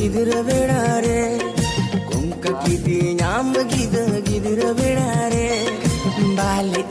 ಗಿದಿರ ಬೇಡಾರೆ ಕುಂಕ ಕಿದಿ ನಾಂಬ ಗಿದ ಗಿದಿರ ಬೇಡಾರೆ ಬಾಲೆ